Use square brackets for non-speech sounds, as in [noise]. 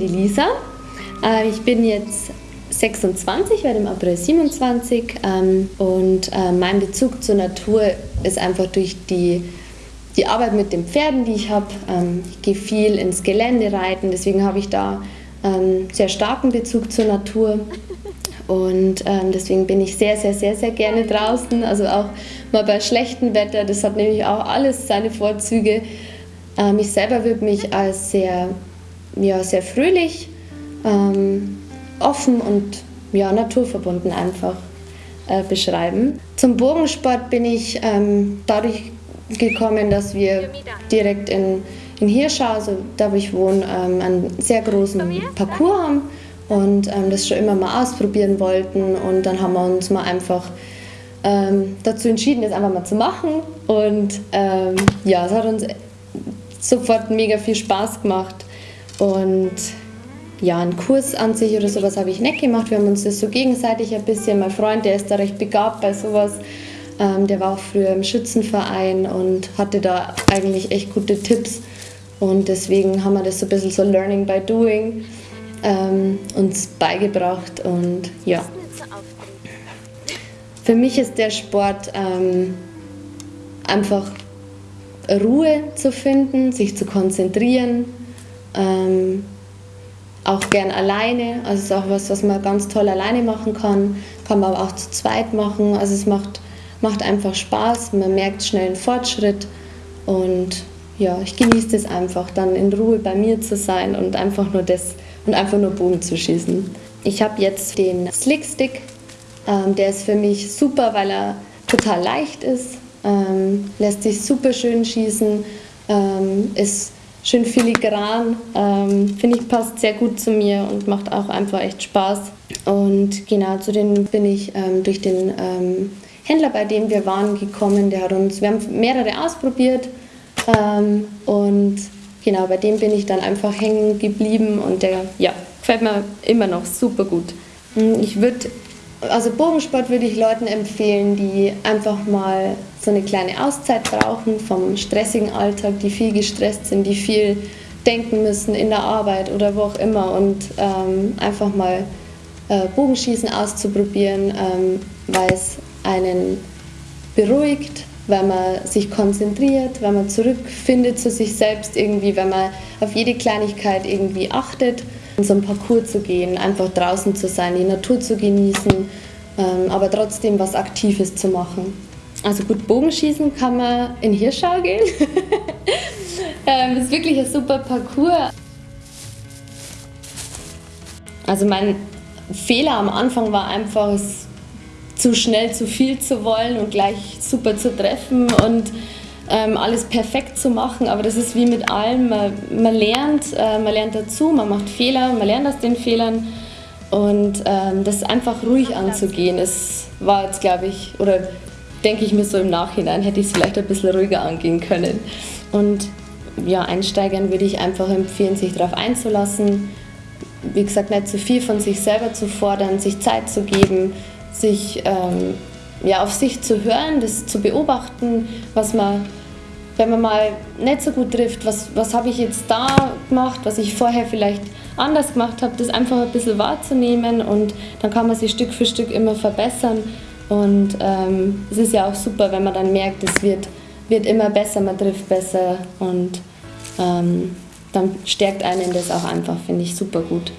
Die Lisa. Äh, ich bin jetzt 26, werde im April 27 ähm, und äh, mein Bezug zur Natur ist einfach durch die, die Arbeit mit den Pferden, die ich habe. Ähm, ich gehe viel ins Gelände reiten, deswegen habe ich da ähm, sehr starken Bezug zur Natur. Und deswegen bin ich sehr, sehr, sehr, sehr gerne draußen. Also auch mal bei schlechtem Wetter. Das hat nämlich auch alles seine Vorzüge. Ähm, ich selber würde mich als sehr ja, sehr fröhlich, ähm, offen und ja, naturverbunden einfach äh, beschreiben. Zum Bogensport bin ich ähm, dadurch gekommen, dass wir direkt in, in Hirschau, also da wo ich wohne, ähm, einen sehr großen Parcours haben und ähm, das schon immer mal ausprobieren wollten und dann haben wir uns mal einfach ähm, dazu entschieden, das einfach mal zu machen und ähm, ja, es hat uns sofort mega viel Spaß gemacht und ja, einen Kurs an sich oder sowas habe ich nicht gemacht. Wir haben uns das so gegenseitig ein bisschen. Mein Freund, der ist da recht begabt bei sowas. Ähm, der war auch früher im Schützenverein und hatte da eigentlich echt gute Tipps. Und deswegen haben wir das so ein bisschen so Learning by Doing ähm, uns beigebracht. Und ja. Für mich ist der Sport ähm, einfach Ruhe zu finden, sich zu konzentrieren, ähm, auch gern alleine, also es ist auch was, was man ganz toll alleine machen kann, kann man aber auch zu zweit machen. Also es macht, macht einfach Spaß, man merkt schnell einen Fortschritt. Und ja, ich genieße das einfach, dann in Ruhe bei mir zu sein und einfach nur das und einfach nur Bogen zu schießen. Ich habe jetzt den Slickstick, ähm, der ist für mich super, weil er total leicht ist, ähm, lässt sich super schön schießen, ähm, ist schön filigran. Ähm, Finde ich, passt sehr gut zu mir und macht auch einfach echt Spaß. Und genau zu dem bin ich ähm, durch den ähm, Händler, bei dem wir waren, gekommen. Der hat uns, wir haben mehrere ausprobiert ähm, und genau bei dem bin ich dann einfach hängen geblieben und der ja, gefällt mir immer noch super gut. Ich würde also Bogensport würde ich Leuten empfehlen, die einfach mal so eine kleine Auszeit brauchen vom stressigen Alltag, die viel gestresst sind, die viel denken müssen in der Arbeit oder wo auch immer und ähm, einfach mal äh, Bogenschießen auszuprobieren, ähm, weil es einen beruhigt, weil man sich konzentriert, weil man zurückfindet zu sich selbst irgendwie, weil man auf jede Kleinigkeit irgendwie achtet so einen Parcours zu gehen, einfach draußen zu sein, die Natur zu genießen, ähm, aber trotzdem was Aktives zu machen. Also gut, Bogenschießen kann man in Hirschau gehen. [laughs] ähm, das ist wirklich ein super Parcours. Also mein Fehler am Anfang war einfach, es zu schnell zu viel zu wollen und gleich super zu treffen und ähm, alles perfekt zu machen, aber das ist wie mit allem, man, man lernt, äh, man lernt dazu, man macht Fehler, man lernt aus den Fehlern. Und ähm, das einfach ruhig anzugehen, es war jetzt glaube ich, oder denke ich mir so im Nachhinein, hätte ich es vielleicht ein bisschen ruhiger angehen können. Und ja, Einsteigern würde ich einfach empfehlen, sich darauf einzulassen, wie gesagt, nicht zu viel von sich selber zu fordern, sich Zeit zu geben, sich ähm, ja, auf sich zu hören, das zu beobachten, was man wenn man mal nicht so gut trifft, was, was habe ich jetzt da gemacht, was ich vorher vielleicht anders gemacht habe, das einfach ein bisschen wahrzunehmen und dann kann man sich Stück für Stück immer verbessern und ähm, es ist ja auch super, wenn man dann merkt, es wird, wird immer besser, man trifft besser und ähm, dann stärkt einen das auch einfach, finde ich super gut.